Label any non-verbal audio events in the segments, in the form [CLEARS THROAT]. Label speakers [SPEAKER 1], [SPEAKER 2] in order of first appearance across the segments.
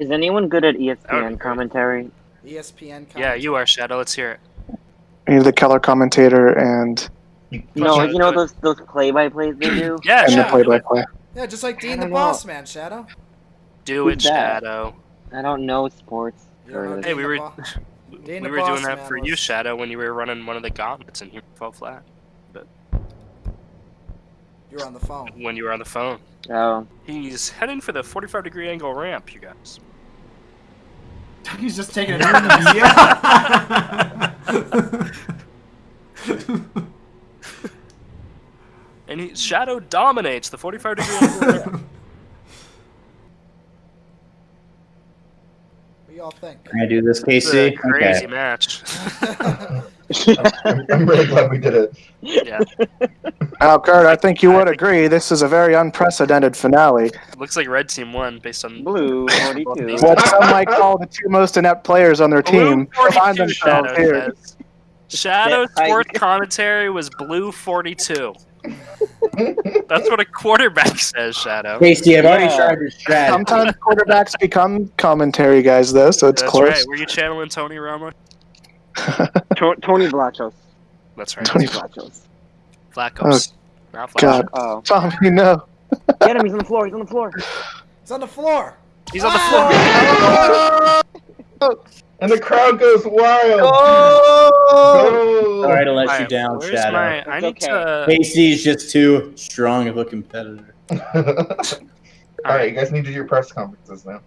[SPEAKER 1] Is anyone good at
[SPEAKER 2] That would be
[SPEAKER 1] ESPN commentary?
[SPEAKER 3] ESPN.
[SPEAKER 2] Yeah, you are Shadow. Let's hear it.
[SPEAKER 4] We need the color commentator and
[SPEAKER 1] No, you know those those play by plays they do. [CLEARS THROAT]
[SPEAKER 2] Yeah,
[SPEAKER 4] and the
[SPEAKER 2] Shadow.
[SPEAKER 4] play
[SPEAKER 2] do
[SPEAKER 4] by
[SPEAKER 2] it.
[SPEAKER 4] play.
[SPEAKER 3] Yeah, just like Dean the
[SPEAKER 1] don't
[SPEAKER 3] Boss. Man, Shadow.
[SPEAKER 2] Do it,
[SPEAKER 1] that?
[SPEAKER 2] Shadow.
[SPEAKER 1] I don't know sports.
[SPEAKER 3] Don't know
[SPEAKER 2] Hey, we were [LAUGHS]
[SPEAKER 3] Dean
[SPEAKER 2] we were doing that
[SPEAKER 3] Man
[SPEAKER 2] for you, Shadow, when you were running one of the gauntlets and you fell flat
[SPEAKER 3] You were on the phone.
[SPEAKER 2] when you were on the phone.
[SPEAKER 1] Oh,
[SPEAKER 2] He's heading for the 45 degree angle ramp, you guys. [LAUGHS]
[SPEAKER 5] He's just taking it out of yeah. [LAUGHS]
[SPEAKER 2] And he, Shadow dominates the 45 degree angle ramp. [LAUGHS]
[SPEAKER 3] What do y'all think?
[SPEAKER 6] Can I do this,
[SPEAKER 2] It's a
[SPEAKER 6] Casey?
[SPEAKER 2] crazy
[SPEAKER 6] Okay.
[SPEAKER 2] match.
[SPEAKER 7] I'm, I'm really glad we did it.
[SPEAKER 2] yeah, [LAUGHS]
[SPEAKER 4] Now, Kurt, I think you would agree this is a very unprecedented finale.
[SPEAKER 2] looks like red team won based on
[SPEAKER 1] blue [LAUGHS] forty-two.
[SPEAKER 4] What some might call the two most inept players on their team
[SPEAKER 2] Blue
[SPEAKER 4] find themselves
[SPEAKER 2] Shadow
[SPEAKER 4] here.
[SPEAKER 2] says. Shadow
[SPEAKER 1] Yeah, [LAUGHS]
[SPEAKER 2] commentary was blue 42. That's what a quarterback says, Shadow.
[SPEAKER 6] Casey, I've already tried your strat.
[SPEAKER 4] Sometimes quarterbacks become commentary guys, though, so it's
[SPEAKER 2] That's
[SPEAKER 4] close.
[SPEAKER 2] right. Were you channeling Tony Romo? [LAUGHS]
[SPEAKER 1] To- Tony Blachos.
[SPEAKER 2] That's right.
[SPEAKER 4] Tony-
[SPEAKER 1] Blachos.
[SPEAKER 2] Flacos. Oh, Not Flacos.
[SPEAKER 4] God.
[SPEAKER 1] Oh,
[SPEAKER 4] Tommy, no. [LAUGHS]
[SPEAKER 1] get him! He's on the floor. He's on the floor.
[SPEAKER 3] He's on the floor.
[SPEAKER 2] He's on the ah! floor. [LAUGHS]
[SPEAKER 7] And the crowd goes wild.
[SPEAKER 4] Oh!
[SPEAKER 6] Sorry to let you down,
[SPEAKER 2] where's
[SPEAKER 6] Shadow.
[SPEAKER 2] my- I need
[SPEAKER 1] It's
[SPEAKER 2] to.
[SPEAKER 6] is just too strong of a competitor.
[SPEAKER 7] All right, you guys need to do your press conferences now.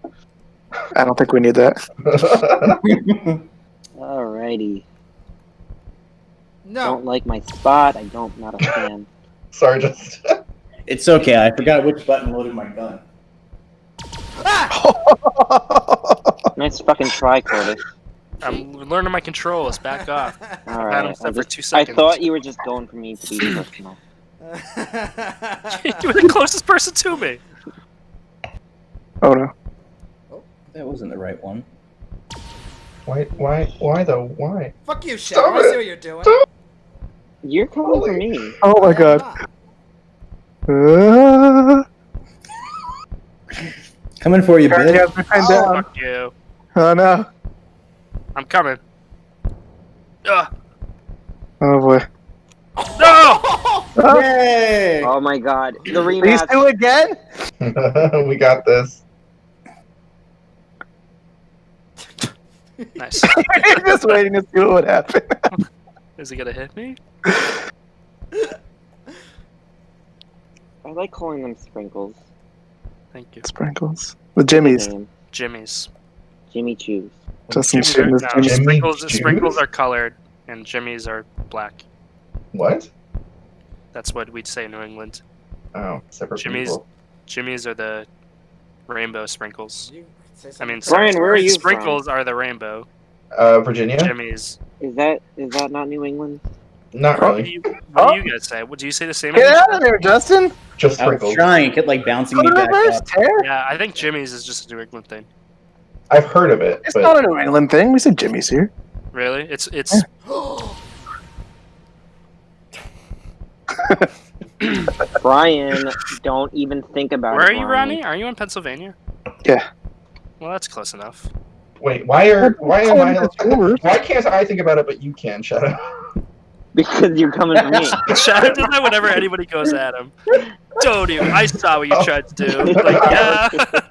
[SPEAKER 4] I don't think we need that.
[SPEAKER 1] Alrighty.
[SPEAKER 3] No.
[SPEAKER 1] Don't like my spot. I don't. Not a [LAUGHS] fan.
[SPEAKER 7] Sorry, just [LAUGHS]
[SPEAKER 6] It's okay. I forgot which button loaded my gun. Ah! [LAUGHS]
[SPEAKER 1] nice fucking try, Curtis.
[SPEAKER 2] I'm learning my controls. Back off.
[SPEAKER 1] All right.
[SPEAKER 2] Had
[SPEAKER 1] I,
[SPEAKER 2] set for
[SPEAKER 1] just-
[SPEAKER 2] two
[SPEAKER 1] I thought you were just going for me to be [CLEARS THROAT] personal.
[SPEAKER 2] you were the closest person to me.
[SPEAKER 4] oh, no.
[SPEAKER 6] Oh, that wasn't the right one.
[SPEAKER 7] Why, why, why though? Why?
[SPEAKER 3] Fuck you, Shadow.
[SPEAKER 7] Stop
[SPEAKER 3] I see
[SPEAKER 7] it.
[SPEAKER 3] what you're doing.
[SPEAKER 7] Stop.
[SPEAKER 1] You're coming for me.
[SPEAKER 4] Oh, my God. Uh, [LAUGHS]
[SPEAKER 6] Coming for you, bitch.
[SPEAKER 4] you have me pinned down.
[SPEAKER 2] Fuck you.
[SPEAKER 4] Oh, no.
[SPEAKER 2] I'm coming. Ugh.
[SPEAKER 4] Oh, boy.
[SPEAKER 2] No!
[SPEAKER 4] Oh,
[SPEAKER 6] Yay!
[SPEAKER 1] Oh my god. The
[SPEAKER 4] these
[SPEAKER 1] rematch.
[SPEAKER 4] two again? [LAUGHS]
[SPEAKER 7] we got this. [LAUGHS]
[SPEAKER 2] Nice. [LAUGHS]
[SPEAKER 4] just [LAUGHS] waiting to see what would happen.
[SPEAKER 2] Is he gonna hit me?
[SPEAKER 1] I like calling them sprinkles.
[SPEAKER 2] Thank you.
[SPEAKER 4] Sprinkles. The Jimmy's.
[SPEAKER 1] Name.
[SPEAKER 2] Jimmy's.
[SPEAKER 1] Jimmy Choos.
[SPEAKER 4] Justin
[SPEAKER 2] Jimmy's are,
[SPEAKER 4] shooting
[SPEAKER 2] no,
[SPEAKER 4] Jimmy's.
[SPEAKER 7] Jimmy
[SPEAKER 2] sprinkles,
[SPEAKER 7] Jews?
[SPEAKER 2] sprinkles are colored, and Jimmy's are black.
[SPEAKER 7] What?
[SPEAKER 2] That's what we'd say in New England.
[SPEAKER 7] Oh, separate
[SPEAKER 2] Jimmy's-
[SPEAKER 7] people.
[SPEAKER 2] Jimmy's are the rainbow sprinkles.
[SPEAKER 3] You say
[SPEAKER 2] I mean,
[SPEAKER 3] crazy.
[SPEAKER 1] Brian, where are you
[SPEAKER 2] Sprinkles are the rainbow.
[SPEAKER 7] Uh, Virginia?
[SPEAKER 2] Jimmy's.
[SPEAKER 1] Is that is that not New England?
[SPEAKER 7] Not
[SPEAKER 2] What do
[SPEAKER 7] really.
[SPEAKER 2] you, what do you guys say? What do you say the same?
[SPEAKER 4] Get
[SPEAKER 2] as-
[SPEAKER 4] out of there, Justin!
[SPEAKER 7] Just
[SPEAKER 6] I was trying. It kept like bouncing
[SPEAKER 4] Put
[SPEAKER 6] me back
[SPEAKER 4] reverse,
[SPEAKER 6] up.
[SPEAKER 4] tear.
[SPEAKER 2] Yeah, I think Jimmy's is just a New England thing.
[SPEAKER 7] I've heard of it,
[SPEAKER 4] It's
[SPEAKER 7] but
[SPEAKER 4] not a New England thing. We said Jimmy's here.
[SPEAKER 2] Really? It's it's [GASPS] [CLEARS THROAT]
[SPEAKER 1] Brian, don't even think about
[SPEAKER 2] Where
[SPEAKER 1] it.
[SPEAKER 2] Where are you,
[SPEAKER 1] Brian.
[SPEAKER 2] Ronnie? Are you in Pennsylvania?
[SPEAKER 4] Yeah.
[SPEAKER 2] Well, that's close enough.
[SPEAKER 7] wait, why are why am I? Why can't I think about it, but you can? Shut [LAUGHS] up.
[SPEAKER 1] Because you're coming for me. [LAUGHS]
[SPEAKER 2] Shadow does that whenever anybody goes at him. Don't even. I saw what you oh. tried to do. Like, [LAUGHS] yeah,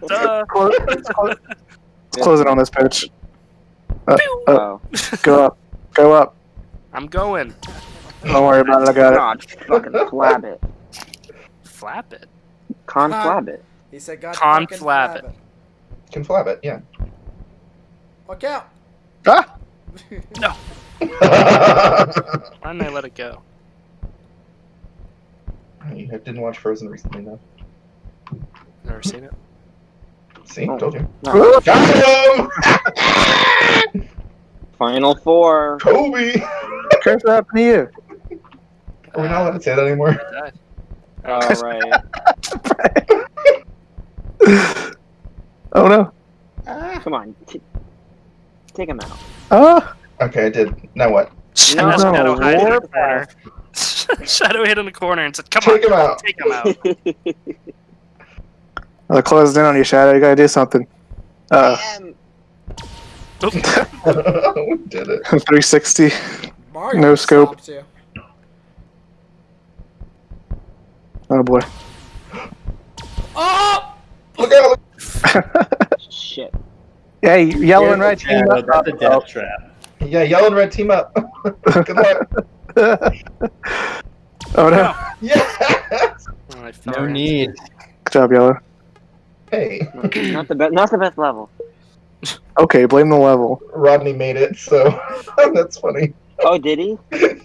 [SPEAKER 2] duh.
[SPEAKER 4] Close, let's close, let's close it on this pitch.
[SPEAKER 1] Oh,
[SPEAKER 4] Go up. Go up.
[SPEAKER 2] I'm going.
[SPEAKER 4] Don't worry about it. I got it.
[SPEAKER 1] God, fucking flab it.
[SPEAKER 2] Flap it.
[SPEAKER 1] Con
[SPEAKER 3] Con-
[SPEAKER 1] flab it.
[SPEAKER 3] He said, God
[SPEAKER 2] Con
[SPEAKER 3] fucking
[SPEAKER 2] flab
[SPEAKER 3] flab
[SPEAKER 2] it.
[SPEAKER 3] It.
[SPEAKER 7] Can flab it, yeah.
[SPEAKER 3] Fuck out.
[SPEAKER 4] Ah! No! [LAUGHS]
[SPEAKER 2] Why didn't I let it go?
[SPEAKER 7] you didn't watch Frozen recently, though.
[SPEAKER 2] Never seen it.
[SPEAKER 7] See,
[SPEAKER 1] Oh.
[SPEAKER 7] told you.
[SPEAKER 1] No.
[SPEAKER 7] Got him! [LAUGHS]
[SPEAKER 1] Final four.
[SPEAKER 7] Kobe!
[SPEAKER 4] Curse what happened to you?
[SPEAKER 7] Are we not allowed to say that anymore?
[SPEAKER 1] All right. [LAUGHS]
[SPEAKER 4] oh no.
[SPEAKER 1] Ah, come on. T- take him out.
[SPEAKER 4] Oh,
[SPEAKER 7] Okay, I did. Now what?
[SPEAKER 2] Shadow,
[SPEAKER 1] No,
[SPEAKER 2] Shadow hid in the corner. [LAUGHS] Shadow hid in the corner and said, "Come
[SPEAKER 7] Take
[SPEAKER 2] on,
[SPEAKER 7] him out.
[SPEAKER 2] take him out." [LAUGHS]
[SPEAKER 4] Uh, I closed in on you, Shadow. You gotta do something. Uh,
[SPEAKER 1] Damn. [LAUGHS]
[SPEAKER 7] we did it.
[SPEAKER 4] 360.
[SPEAKER 3] Mario
[SPEAKER 4] No scope. Oh boy.
[SPEAKER 3] Oh!
[SPEAKER 7] Look out!
[SPEAKER 1] Shit.
[SPEAKER 4] Hey, yellow and red team
[SPEAKER 6] Shadow,
[SPEAKER 4] up.
[SPEAKER 6] that's a death oh. trap.
[SPEAKER 7] Yeah, yellow and red team up. [LAUGHS] Good luck. [LAUGHS]
[SPEAKER 4] oh no.
[SPEAKER 7] Yes! [LAUGHS]
[SPEAKER 2] Oh,
[SPEAKER 6] No
[SPEAKER 2] in.
[SPEAKER 6] need.
[SPEAKER 4] Good job, yellow.
[SPEAKER 7] Hey,
[SPEAKER 1] Not the best. Not the best level.
[SPEAKER 4] Okay, blame the level.
[SPEAKER 7] Rodney made it, so that's funny.
[SPEAKER 1] Oh, did he?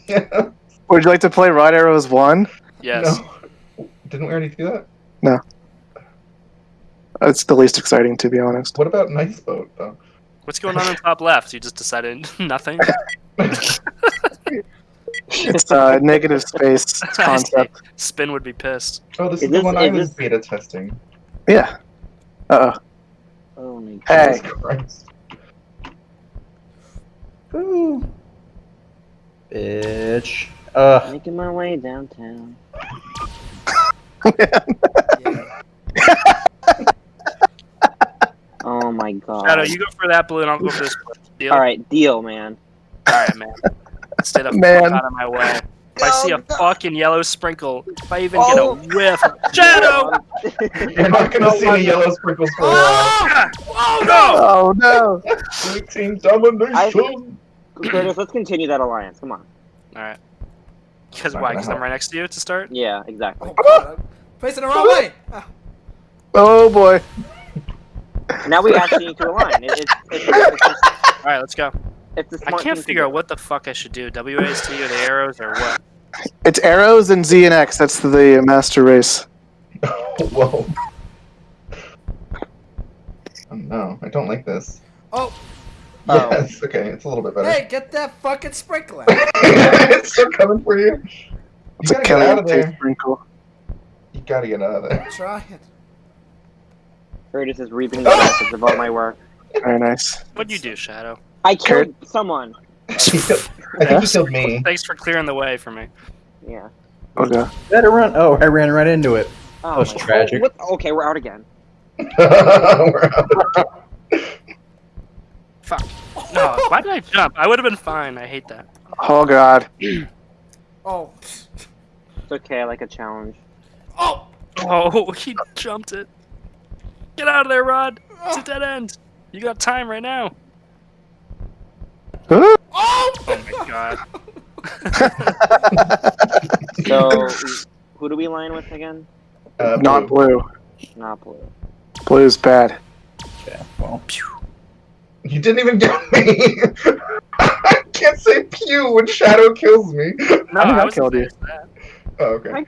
[SPEAKER 7] Yeah.
[SPEAKER 4] Would you like to play Rod Arrows 1?
[SPEAKER 2] Yes.
[SPEAKER 7] No. Didn't we already do that?
[SPEAKER 4] It's the least exciting, to be honest.
[SPEAKER 7] What about Nice Boat, though?
[SPEAKER 2] What's going on in top left? You just decided [LAUGHS] nothing. [LAUGHS]
[SPEAKER 4] It's uh, negative space [LAUGHS] concept.
[SPEAKER 2] Spin would be pissed.
[SPEAKER 7] Oh, this
[SPEAKER 1] Is
[SPEAKER 7] is, the
[SPEAKER 1] this-
[SPEAKER 7] one I
[SPEAKER 1] is
[SPEAKER 7] was
[SPEAKER 1] this-
[SPEAKER 7] beta testing.
[SPEAKER 4] Yeah. Uh
[SPEAKER 1] Oh my god.
[SPEAKER 4] Hey.
[SPEAKER 7] Jesus Christ.
[SPEAKER 6] Ooh. Bitch. Ugh.
[SPEAKER 1] Making my way downtown.
[SPEAKER 3] Yeah.
[SPEAKER 1] Oh my god.
[SPEAKER 2] Shadow, you go for that blue, and I'll go for this blue. [LAUGHS] Deal?
[SPEAKER 1] All right, deal, man.
[SPEAKER 2] All right, man. Stay the
[SPEAKER 4] Man.
[SPEAKER 2] fuck out of my way. If I see a
[SPEAKER 1] Oh,
[SPEAKER 2] fucking yellow sprinkle, if I even
[SPEAKER 1] Oh.
[SPEAKER 2] get a whiff, Shadow! [LAUGHS]
[SPEAKER 7] You're not gonna see any yellow sprinkles for a while.
[SPEAKER 2] Ah! Oh no!
[SPEAKER 4] Oh no!
[SPEAKER 7] Sweet team domination!
[SPEAKER 1] Curtis, let's continue that alliance. Come on.
[SPEAKER 2] All right. Because why? Because I'm right next to you to start.
[SPEAKER 1] Yeah, exactly. [LAUGHS]
[SPEAKER 3] Oh, God. I'm Facing the wrong way.
[SPEAKER 4] Oh boy.
[SPEAKER 1] Now we actually need to align. It, it's, it's, it's, just,
[SPEAKER 2] All right, let's go.
[SPEAKER 1] it's a
[SPEAKER 2] I
[SPEAKER 1] smart
[SPEAKER 2] can't figure out what the fuck I should do. WASD or the arrows or what?
[SPEAKER 4] It's arrows and Z and X. That's the master race. [LAUGHS]
[SPEAKER 7] Whoa. Oh no, I don't like this.
[SPEAKER 3] Oh,
[SPEAKER 1] Oh. [LAUGHS]
[SPEAKER 7] Yes, okay, it's a little bit better.
[SPEAKER 3] hey, get that fucking sprinkler. [LAUGHS]
[SPEAKER 7] it's still coming for you. You
[SPEAKER 4] It's a
[SPEAKER 7] gotta get out of
[SPEAKER 4] killing
[SPEAKER 7] there.
[SPEAKER 4] sprinkle.
[SPEAKER 7] You gotta get out of there.
[SPEAKER 3] Try it.
[SPEAKER 1] Curtis is reaping the benefits of all my work.
[SPEAKER 4] Very nice.
[SPEAKER 2] What'd you do, Shadow?
[SPEAKER 1] I killed someone. [LAUGHS]
[SPEAKER 7] I think [LAUGHS] you killed me.
[SPEAKER 2] Thanks for clearing the way for me.
[SPEAKER 1] Yeah.
[SPEAKER 4] Okay.
[SPEAKER 6] Better run. Oh, I ran right into it.
[SPEAKER 1] Oh,
[SPEAKER 6] was tragic.
[SPEAKER 1] What? Okay, we're out again.
[SPEAKER 7] We're [LAUGHS] out.
[SPEAKER 2] Fuck. No, why did I jump? I would have been fine. I hate that.
[SPEAKER 4] Oh god. [CLEARS THROAT]
[SPEAKER 3] Oh.
[SPEAKER 1] It's okay. I like a challenge.
[SPEAKER 3] Oh.
[SPEAKER 2] Oh, he jumped it. Get out of there, Rod. It's a dead end. You got time right now.
[SPEAKER 4] Huh?
[SPEAKER 3] Oh.
[SPEAKER 2] Oh my god. [LAUGHS]
[SPEAKER 1] So, [LAUGHS] who do we line with again?
[SPEAKER 7] Uh,
[SPEAKER 4] Not
[SPEAKER 7] blue.
[SPEAKER 4] blue.
[SPEAKER 1] Not blue.
[SPEAKER 4] Blue is bad.
[SPEAKER 6] Yeah, well. Pew.
[SPEAKER 7] You didn't even get me. [LAUGHS] I can't say pew when Shadow kills me.
[SPEAKER 2] No,
[SPEAKER 4] I I killed you.
[SPEAKER 2] that.
[SPEAKER 7] Oh, okay.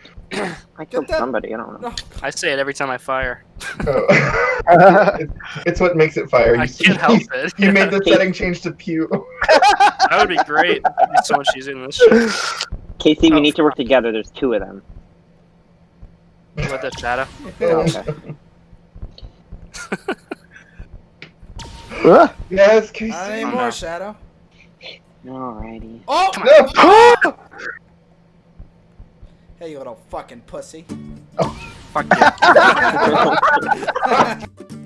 [SPEAKER 1] I [COUGHS] killed
[SPEAKER 3] that-
[SPEAKER 1] somebody. I don't know.
[SPEAKER 2] I say it every time I fire.
[SPEAKER 7] Oh. [LAUGHS] It- it's what makes it fire.
[SPEAKER 2] I
[SPEAKER 7] You,
[SPEAKER 2] can't help it.
[SPEAKER 7] you made the [LAUGHS] setting change to pew.
[SPEAKER 2] That would be great. That'd be so much easier than this shit.
[SPEAKER 1] Casey, we
[SPEAKER 2] Oh,
[SPEAKER 1] need to work together. There's two of them.
[SPEAKER 2] What the shadow? [LAUGHS]
[SPEAKER 1] Okay.
[SPEAKER 4] Ah.
[SPEAKER 7] yes, Casey.
[SPEAKER 3] Not
[SPEAKER 2] Oh,
[SPEAKER 3] anymore,
[SPEAKER 2] no.
[SPEAKER 3] Shadow.
[SPEAKER 1] Alrighty.
[SPEAKER 3] Oh.
[SPEAKER 7] No. [GASPS]
[SPEAKER 3] Hey, you little fucking pussy.
[SPEAKER 2] Oh, Fuck you. [LAUGHS]